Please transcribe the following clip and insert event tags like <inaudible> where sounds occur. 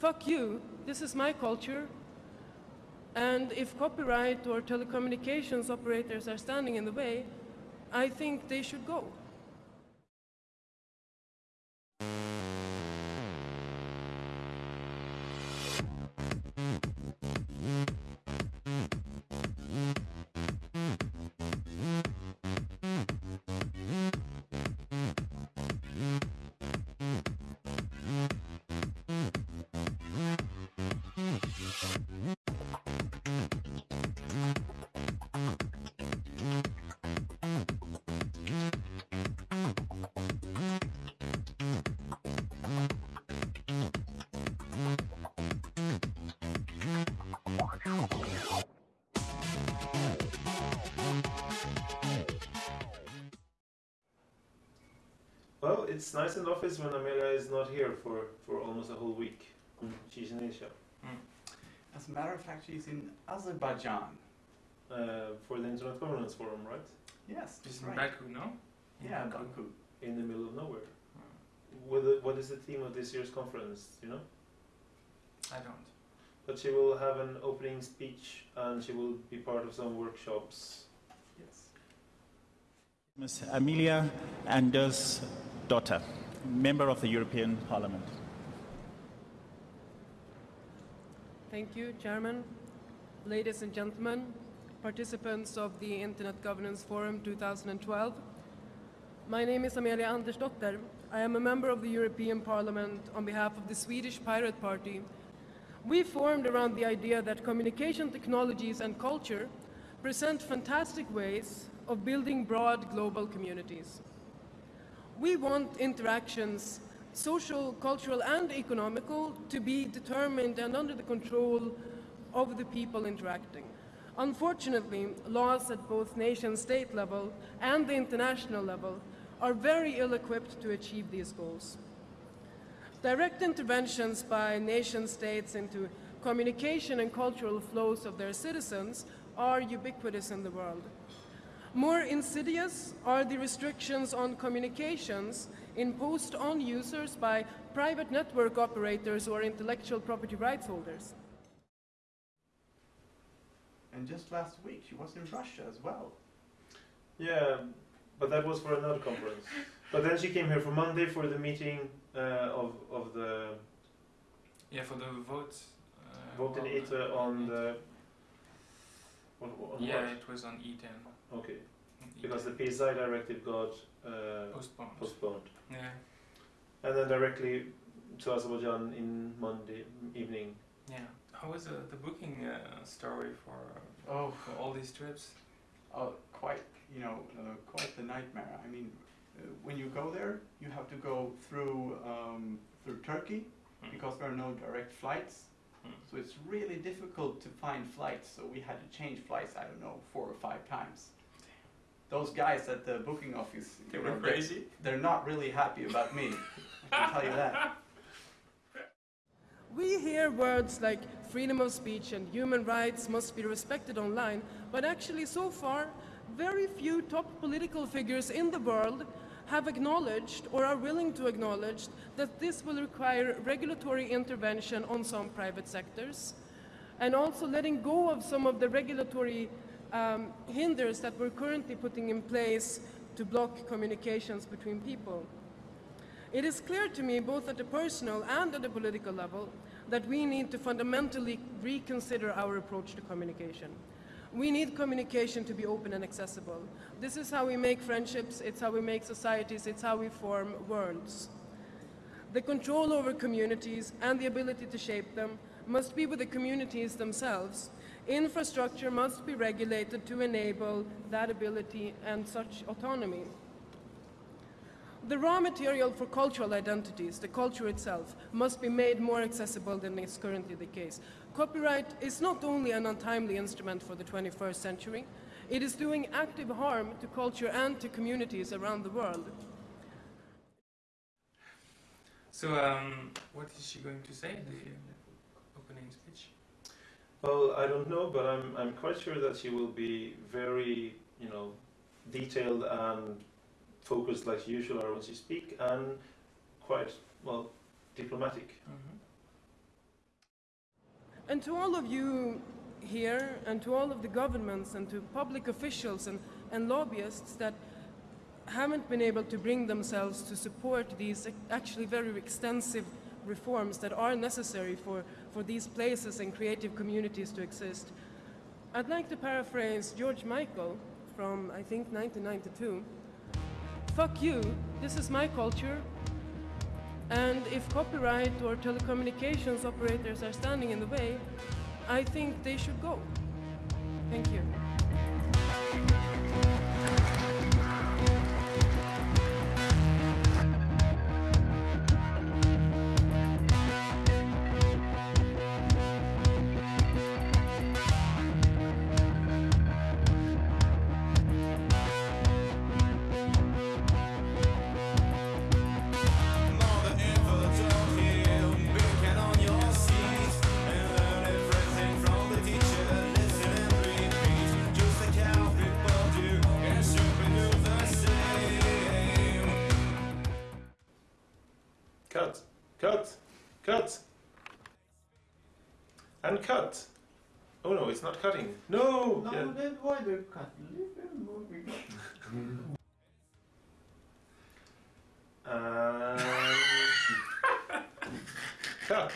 fuck you, this is my culture, and if copyright or telecommunications operators are standing in the way, I think they should go. It's nice in the office when Amelia is not here for, for almost a whole week. Mm. She's in Asia mm. As a matter of fact, she's in Azerbaijan. uh, for the Internet Governance Forum, right? Yes, Just that's in. Baku, no? Yeah, mm-hmm. Baku. In the middle of nowhere. Mm. What, the, what is the theme of this year's conference? You know? I don't. But she will have an opening speech and she will be part of some workshops. Yes. Ms. Amelia Anders daughter, member of the European Parliament. Thank you, Chairman. Ladies and gentlemen, participants of the Internet Governance Forum 2012. My name is Amelia Andersdotter. I am a member of the European Parliament on behalf of the Swedish Pirate Party. We formed around the idea that communication technologies and culture present fantastic ways of building broad global communities. We want interactions, social, cultural, and economical, to be determined and under the control of the people interacting. Unfortunately, laws at both nation state level and the international level are very ill equipped to achieve these goals. Direct interventions by nation states into communication and cultural flows of their citizens are ubiquitous in the world. More insidious are the restrictions on communications imposed on users by private network operators or intellectual property rights holders. And just last week, she was in Russia as well. Yeah, but that was for another conference. But then she came here for Monday for the meeting uh, of, of the Yeah, for the vote. Uh, vote in well, ITRE on the. On, on Yeah, what? it was on E10. Okay, because the PSI directive got uh, postponed. postponed. yeah, And then directly to Azerbaijan in Monday evening. yeah. How was uh, the booking uh, story for, Oh, for all these trips? oh quite, you know, uh, quite the nightmare. I mean, uh, when you go there, you have to go through um, through Turkey Hmm. because there are no direct flights. So it's really difficult to find flights. So we had to change flights. I don't know, four or five times. Those guys at the booking office, They were know, they- crazy. They're not really happy about me. I can tell you that. We hear words like freedom of speech and human rights must be respected online, but actually, so far, very few top political figures in the world have acknowledged or are willing to acknowledge that this will require regulatory intervention on some private sectors and also letting go of some of the regulatory um, hinders that we're currently putting in place to block communications between people. It is clear to me, both at the personal and at the political level, that we need to fundamentally reconsider our approach to communication. We need communication to be open and accessible. This is how we make friendships, it's how we make societies, it's how we form worlds. The control over communities and the ability to shape them must be with the communities themselves. Infrastructure must be regulated to enable that ability and such autonomy. The raw material for cultural identities, the culture itself, must be made more accessible than is currently the case. Copyright is not only an untimely instrument for the 21st century, it is doing active harm to culture and to communities around the world. So, um, what is she going to say in the opening speech? Well, I don't know, but I'm, I'm quite sure that she will be very, you know, detailed and focused like usual when she speak, and quite, well, diplomatic. Mm-hmm. And to all of you here, and to all of the governments, and to public officials and, and lobbyists that haven't been able to bring themselves to support these actually very extensive reforms that are necessary for, for these places and creative communities to exist. I'd like to paraphrase George Michael from, I think, 1992. Fuck you, this is my culture, and if copyright or telecommunications operators are standing in the way, I think they should go. Thank you. Cut, cut, cut, and cut. Oh no, it's not cutting. No. No, Yeah. then why the cut? Leave them moving. And <laughs> uh, <laughs> cut.